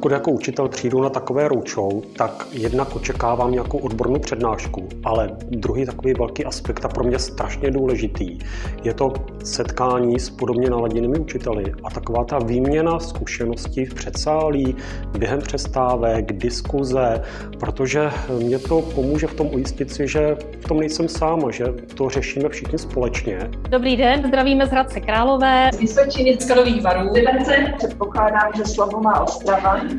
Pokud jako učitel přijdu na takové roadshow, tak jednak očekávám nějakou odbornou přednášku, ale druhý takový velký aspekt a pro mě strašně důležitý je to setkání s podobně naladěnými učiteli a taková ta výměna zkušeností v předsálí, během přestávek, diskuze, protože mě to pomůže v tom ujistit si, že v tom nejsem sám a že to řešíme všichni společně. Dobrý den, zdravíme z Hradce Králové. Z Vysočiny z Karlových varů. Liberce předpokládám, že slovo má Ostrava.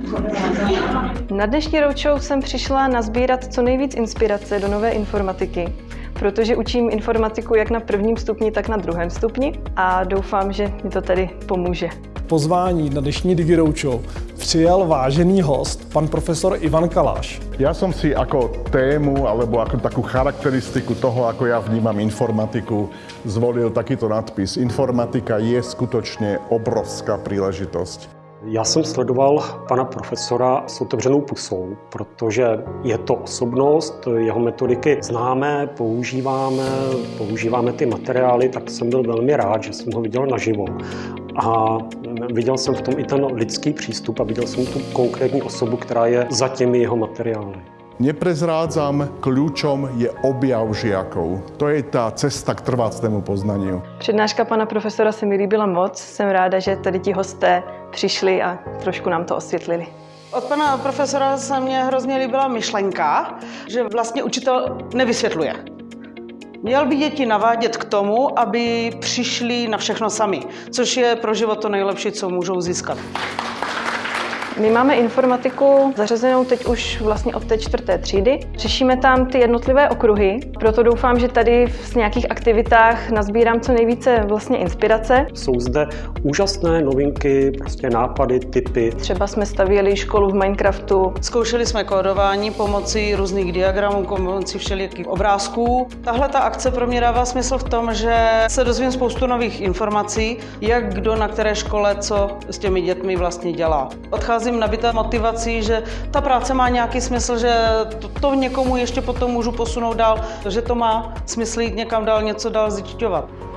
Na dnešní roadshow jsem přišla nazbírat co nejvíc inspirace do nové informatiky, protože učím informatiku jak na prvním stupni, tak na druhém stupni a doufám, že mi to tady pomůže. Pozvání na dnešní Digi Roadshow přijal vážený host, pan profesor Ivan Kaláš. Ja som si ako tému alebo ako takú charakteristiku toho, ako ja vnímam informatiku, zvolil takýto nadpis. Informatika je skutočne obrovská príležitosť. Já jsem sledoval pana profesora s otevřenou pusou, protože je to osobnost, jeho metodiky známe, používáme, používáme ty materiály, tak jsem byl velmi rád, že jsem ho viděl naživo. A viděl jsem v tom i ten lidský přístup a viděl jsem tu konkrétní osobu, která je za těmi jeho materiály. Neprezrádzam, kľúčom je objav žiakov. To je tá cesta k trvácnému poznaniu. Přednáška pana profesora se mi líbila moc. Jsem ráda, že tady ti hosté přišli a trošku nám to osvětlili. Od pana profesora se mně hrozně líbila myšlenka, že vlastně učitel nevysvětluje. Měl by děti navádět k tomu, aby přišli na všechno sami, což je pro život to nejlepší, co můžou získat. My máme informatiku zařazenou teď už vlastně od té čtvrté třídy. Řešíme tam ty jednotlivé okruhy, proto doufám, že tady v nějakých aktivitách nazbírám co nejvíce vlastně inspirace. Jsou zde úžasné novinky, prostě nápady, typy. Třeba jsme stavěli školu v Minecraftu. Zkoušeli jsme kódování pomocí různých diagramů, pomocí všelijakých obrázků. Tahle ta akce pro mě dává smysl v tom, že se dozvím spoustu nových informací, jak kdo na které škole co s těmi dětmi vlastně dělá. Odcházím nabitá motivací, že ta práce má nějaký smysl, že to, to někomu ještě potom můžu posunout dál, že to má smysl jít někam dál, něco dál zjišťovat.